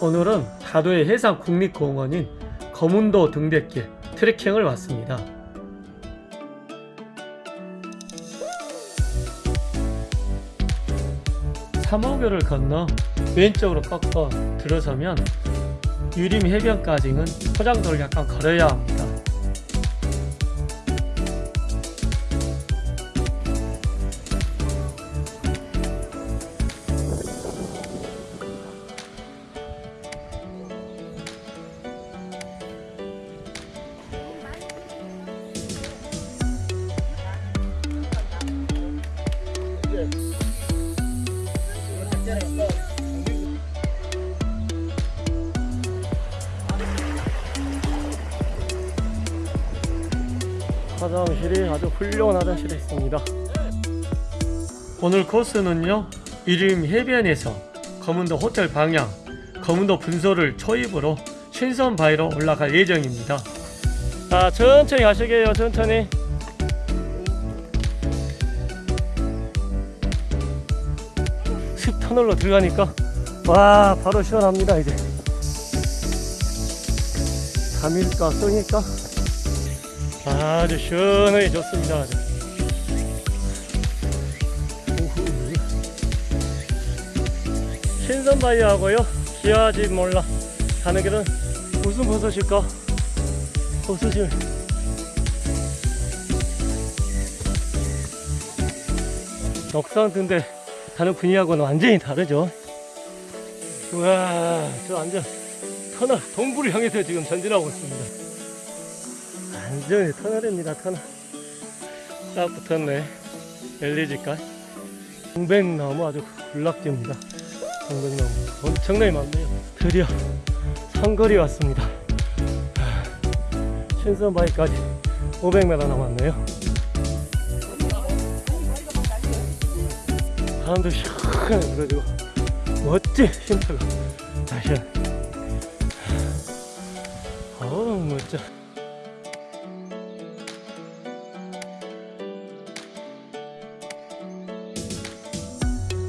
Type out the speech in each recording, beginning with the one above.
오늘은 다도의 해상 국립공원인 거문도 등대길 트레킹을 왔습니다. 삼호교를 건너 왼쪽으로 꺾어 들어서면 유림 해변까지는 포장도를 약간 걸어야 합니다. 화장실이 아주 훌륭한 화장실이 있습니다. 오늘 코스는요 이름 해변에서 검은도 호텔 방향 검은도 분소를 초입으로 신선 바위로 올라갈 예정입니다. 자 천천히 가시게요 천천히. 숲 터널로 들어가니까 와 바로 시원합니다 이제. 밤일까 쏘니까 아주 시원하게 좋습니다. 신선바위하고요. 기아집 몰라 가는 길은 무슨 버섯일까? 버섯이 넉산인데 가는 분위기하고는 완전히 다르죠. 우와, 저 완전 터널 동부를 향해서 지금 전진하고 있습니다. 완전히 터널입니다 터널. 딱 붙었네. LED까지. 동백나무 아주 군락지입니다. 동백나무. 엄청나게 많네요. 드디어 상거리 왔습니다. 신선바위까지 500m 남았네요. 바람도 시원하게 불어주고 멋진 쉼터가. 다시 어우 멋져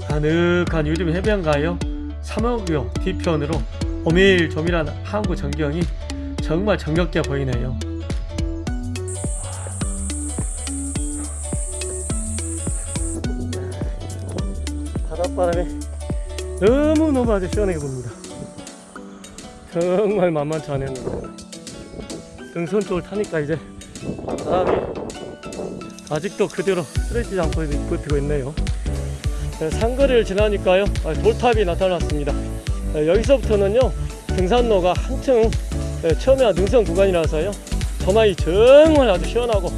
가득한 유림 해변가요? 삼호교 뒤편으로 오밀조밀한 항구 전경이 정말 정겹게 보이네요. 바닷바람이 너무너무 아주 시원하게 붑니다. 정말 만만치 않았는데 등선 쪽을 타니까 이제 바람이 아직도 그대로 쓰러지지 않고 버티고 있네요 네, 상거리를 지나니까요. 아, 돌탑이 나타났습니다. 네, 여기서부터는요 등산로가 한층 네, 처음에 능선 구간이라서요 전화이 정말 아주 시원하고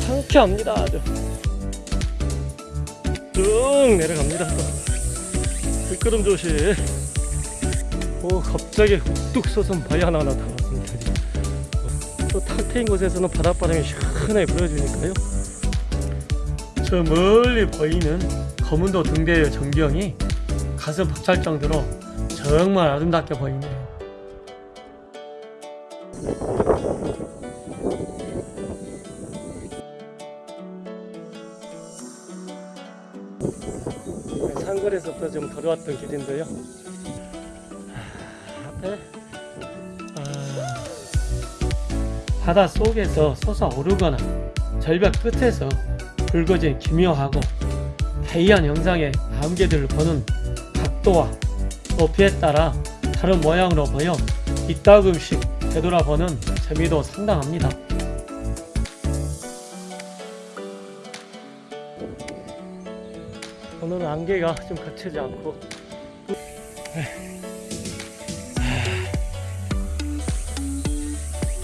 상쾌합니다 아주. 쭉 내려갑니다. 들끄름 조심 오 갑자기 뚝 솟은 바위 하나 나타났습니다. 또 탁 트인 곳에서는 바닷바람이 시원하게 불어주니까요 저 멀리 보이는 검은도 등대의 전경이 가슴 벅찰 정도로 정말 아름답게 보이네요. 산거리에서부터 좀 걸어왔던 길인데요. 앞에 아, 바다 속에서 솟아오르거나 절벽 끝에서 붉어진 기묘하고 해이한 형상의 암개들을 보는 각도와 높이에 따라 다른 모양으로 보여 이따금씩 되돌아보는 재미도 상당합니다. 오늘은 안개가 좀 거치지 않고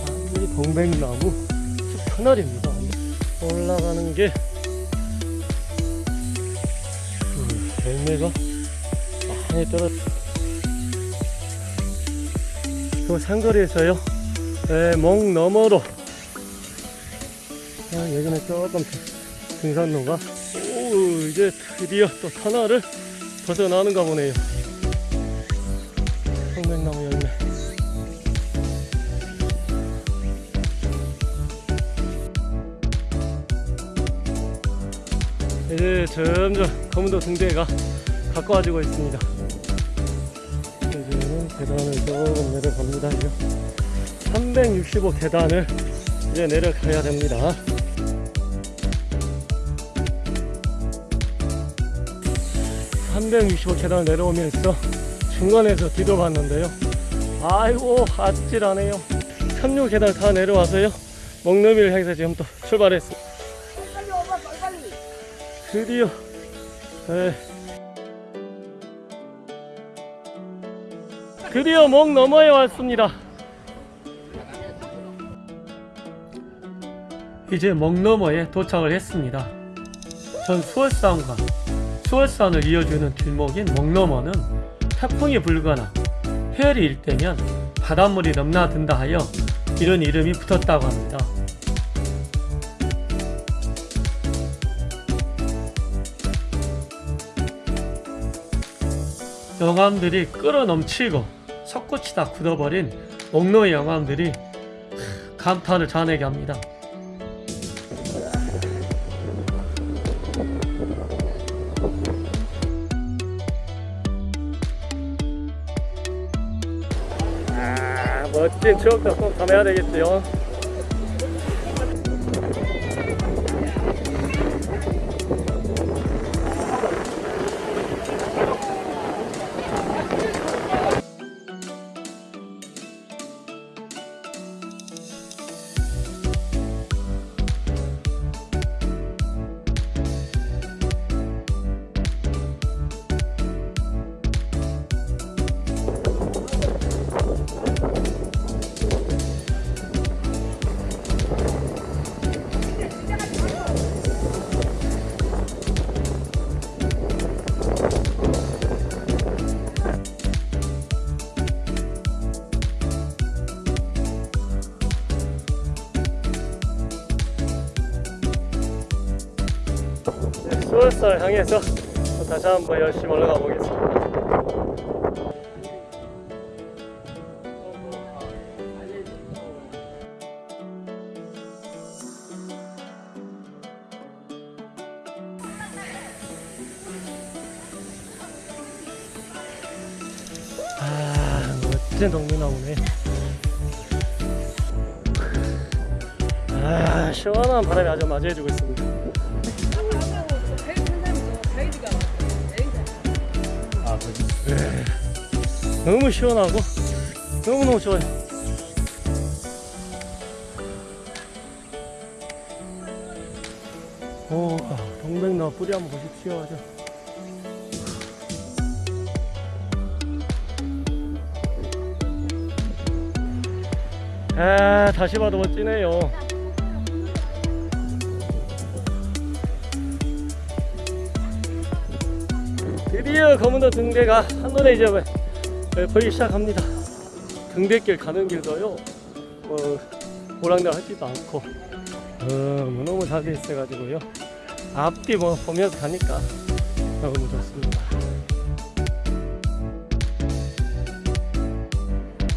완전히 동백나무 숲 터널입니다. 올라가는 게 열매가 많이 떨어 그 산거리에서요? 네, 목 너머로. 아, 예전에 조금 등산로가 오 이제 드디어 또 터널을 벗어나는가 보네요. 성백나무 열매. 이제 점점 검은도 등대가 가까워지고 있습니다. 이제는 계단을 조금 내려갑니다. 이제 365 계단을 이제 내려가야 됩니다. (365) 계단을 내려오면서 중간에서 뒤돌아봤는데요. 아이고 아찔하네요. 36 계단 다 내려와서요. 먹너미를 향해서 지금 또 출발했습니다. 드디어 에, 드디어 목 너머에 왔습니다. 이제 목 너머에 도착을 했습니다. 전 수월산과 수월산을 이어주는 길목인 목 너머는 태풍이 불거나 해열이 일때면 바닷물이 넘나든다 하여 이런 이름이 붙었다고 합니다. 영암들이 끓어 넘치고 석고치 다 굳어버린 목노의 영암들이 감탄을 자아내게 합니다. 아, 멋진 추억도 꼭 담아야 되겠지요. 수월사를 향해서 또 다시 한번 열심히 올라가 보겠습니다. 아, 멋진 동네 나오네. 아, 시원한 바람이 아주 맞이해주고 있습니다. 너무 시원하고 너무너무 좋아요. 오, 아, 동백나무 뿌리 한번 보십시오. 아주. 아, 다시 봐도 멋지네요. 드디어 검은도 등대가 한눈에 이제 네, 보이기 시작합니다. 등대길 가는 길도요, 뭐, 보랑달 하지도 않고, 너무너무 잘 돼 있어가지고요. 앞뒤 뭐 보면서 가니까 너무 좋습니다.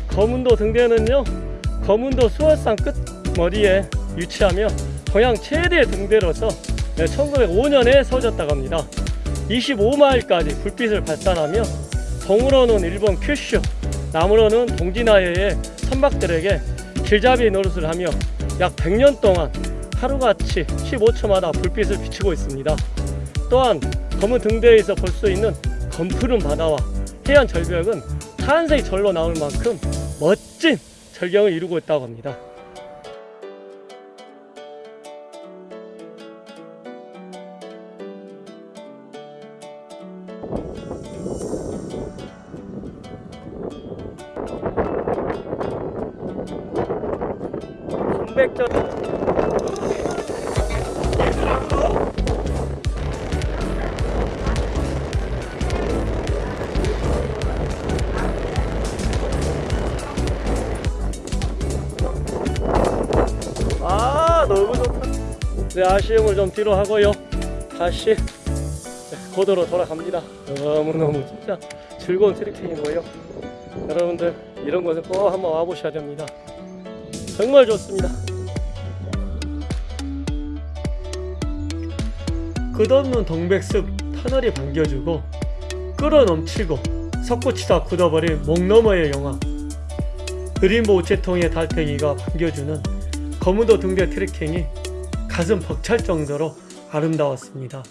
검은도 등대는요, 검은도 수월산 끝 머리에 위치하며 동양 최대 등대로서 1905년에 세워졌다고 합니다. 25마일까지 불빛을 발산하며 동으로는 일본 큐슈, 남으로는 동진아해의 선박들에게 길잡이 노릇을 하며 약 100년 동안 하루같이 15초마다 불빛을 비추고 있습니다. 또한 검은 등대에서 볼 수 있는 검푸른 바다와 해안 절벽은 탄생이 절로 나올 만큼 멋진 절경을 이루고 있다고 합니다. 아 너무 좋다. 네 아쉬움을 좀 뒤로 하고요. 다시 고도로 돌아갑니다. 너무너무 진짜 즐거운 트레킹이고요 여러분들 이런 곳에 꼭 한번 와보셔야 됩니다 정말 좋습니다. 끝없는 동백숲 터널이 반겨주고 끌어넘치고 석고치다 굳어버린 목 너머의 영화 그린보 우체통의 달팽이가 반겨주는 거무도 등대 트레킹이 가슴 벅찰 정도로 아름다웠습니다.